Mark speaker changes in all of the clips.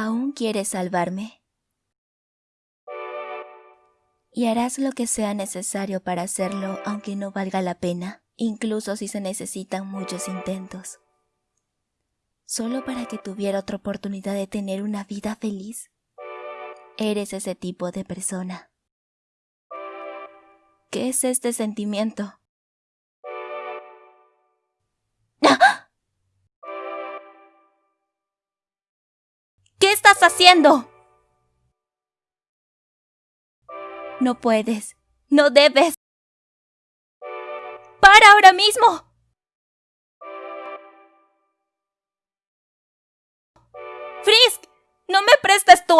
Speaker 1: ¿Aún quieres salvarme? Y harás lo que sea necesario para hacerlo aunque no valga la pena, incluso si se necesitan muchos intentos. Solo para que tuviera otra oportunidad de tener una vida feliz. Eres ese tipo de persona. ¿Qué es este sentimiento? Estás haciendo? No puedes. No debes. ¡Para ahora mismo! ¡Frisk! ¡No me prestes tu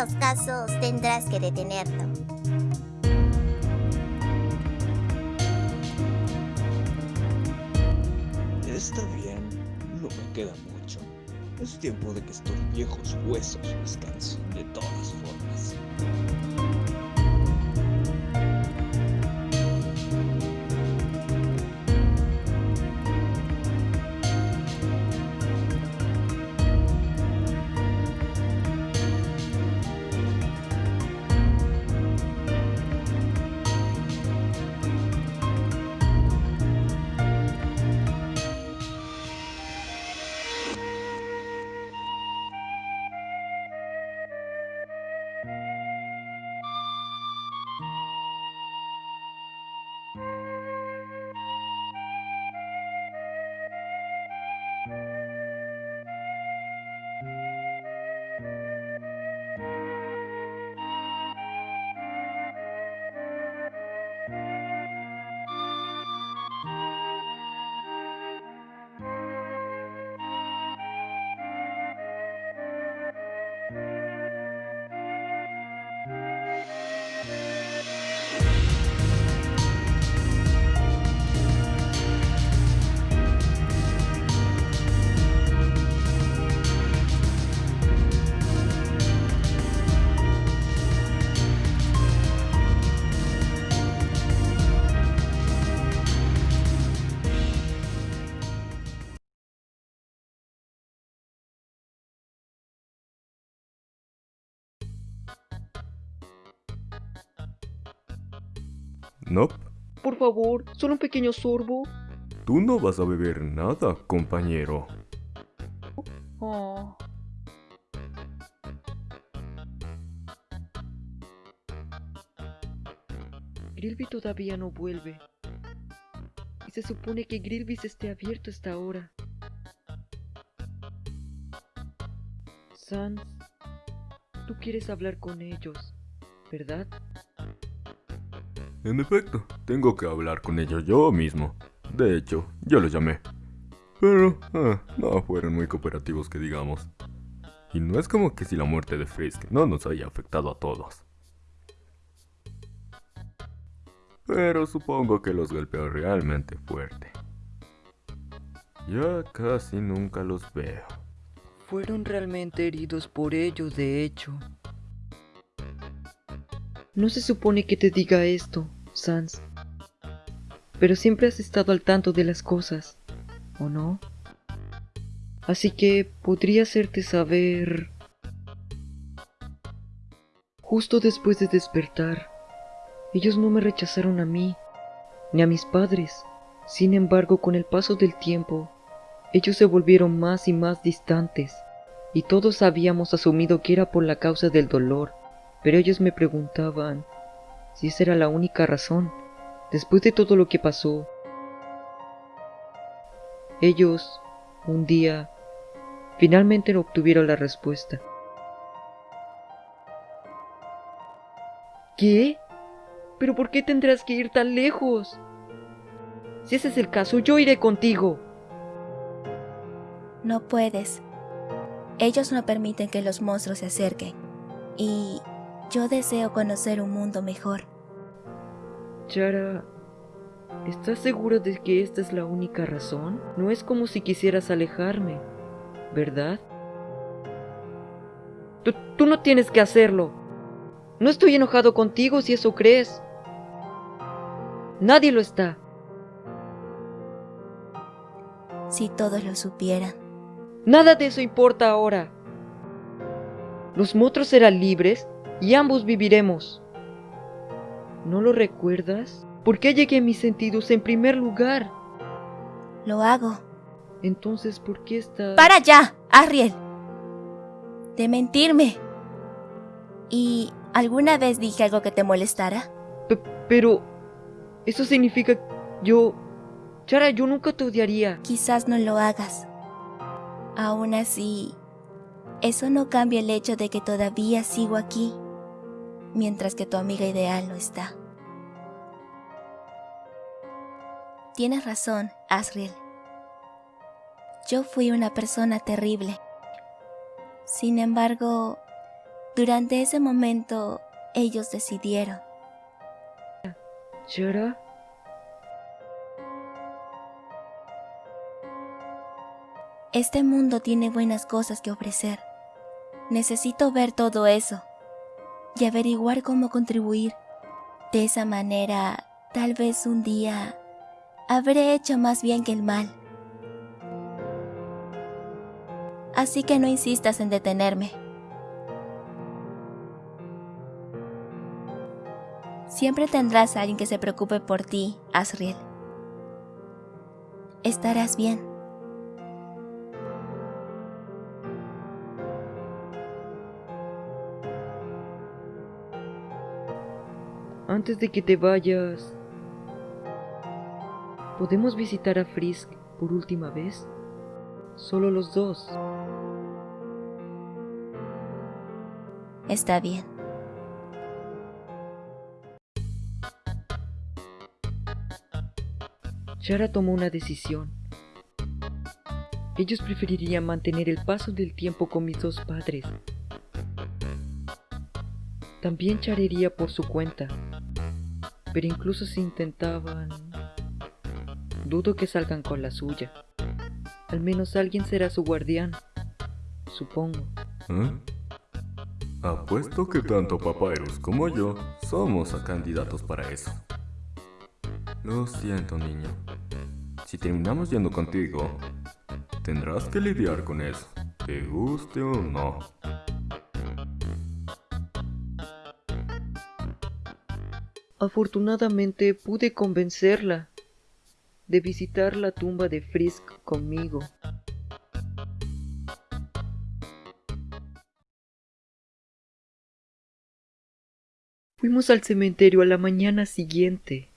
Speaker 2: los casos tendrás que detenerlo.
Speaker 3: Está bien, no me queda mucho. Es tiempo de que estos viejos huesos descansen de todas formas.
Speaker 4: Nope.
Speaker 5: Por favor, solo un pequeño sorbo.
Speaker 4: Tú no vas a beber nada, compañero.
Speaker 5: Oh. Grilby todavía no vuelve. Y se supone que Grilby's esté abierto hasta ahora. Sans, tú quieres hablar con ellos, ¿verdad?
Speaker 4: En efecto, tengo que hablar con ellos yo mismo. De hecho, yo los llamé. Pero, ah, no fueron muy cooperativos que digamos. Y no es como que si la muerte de Frisk no nos haya afectado a todos. Pero supongo que los golpeó realmente fuerte. Ya casi nunca los veo.
Speaker 5: Fueron realmente heridos por ellos, de hecho. No se supone que te diga esto, Sans. Pero siempre has estado al tanto de las cosas, ¿o no? Así que podría hacerte saber... Justo después de despertar, ellos no me rechazaron a mí, ni a mis padres. Sin embargo, con el paso del tiempo, ellos se volvieron más y más distantes, y todos habíamos asumido que era por la causa del dolor, pero ellos me preguntaban si esa era la única razón, después de todo lo que pasó. Ellos, un día, finalmente obtuvieron la respuesta. ¿Qué? ¿Pero por qué tendrás que ir tan lejos? Si ese es el caso, yo iré contigo.
Speaker 1: No puedes. Ellos no permiten que los monstruos se acerquen. Y yo deseo conocer un mundo mejor.
Speaker 5: Chara, ¿estás segura de que esta es la única razón? No es como si quisieras alejarme, ¿verdad? Tú, tú no tienes que hacerlo. No estoy enojado contigo si eso crees. Nadie lo está.
Speaker 1: Si todos lo supieran.
Speaker 5: Nada de eso importa ahora. Los monstruos serán libres y ambos viviremos. ¿No lo recuerdas? ¿Por qué llegué a mis sentidos en primer lugar?
Speaker 1: Lo hago.
Speaker 5: Entonces, ¿por qué estás...?
Speaker 1: ¡Para ya, Ariel! De mentirme. ¿Y alguna vez dije algo que te molestara?
Speaker 5: P pero... Eso significa... Yo... Chara, yo nunca te odiaría.
Speaker 1: Quizás no lo hagas. Aún así, eso no cambia el hecho de que todavía sigo aquí, mientras que tu amiga ideal no está. Tienes razón, Asriel. Yo fui una persona terrible. Sin embargo, durante ese momento, ellos decidieron.
Speaker 5: ¿Chara?
Speaker 1: Este mundo tiene buenas cosas que ofrecer. Necesito ver todo eso y averiguar cómo contribuir. De esa manera, tal vez un día habré hecho más bien que el mal. Así que no insistas en detenerme. Siempre tendrás a alguien que se preocupe por ti, Asriel. Estarás bien.
Speaker 5: Antes de que te vayas, ¿podemos visitar a Frisk por última vez? Solo los dos.
Speaker 1: Está bien.
Speaker 5: Chara tomó una decisión. Ellos preferirían mantener el paso del tiempo con mis dos padres. También Chara iría por su cuenta. Pero incluso si intentaban... Dudo que salgan con la suya. Al menos alguien será su guardián. Supongo.
Speaker 4: ¿Eh? Apuesto que tanto Papyrus como yo somos candidatos para eso. Lo siento, niño. Si terminamos yendo contigo, tendrás que lidiar con eso, te guste o no.
Speaker 5: Afortunadamente pude convencerla de visitar la tumba de Frisk conmigo. Fuimos al cementerio a la mañana siguiente.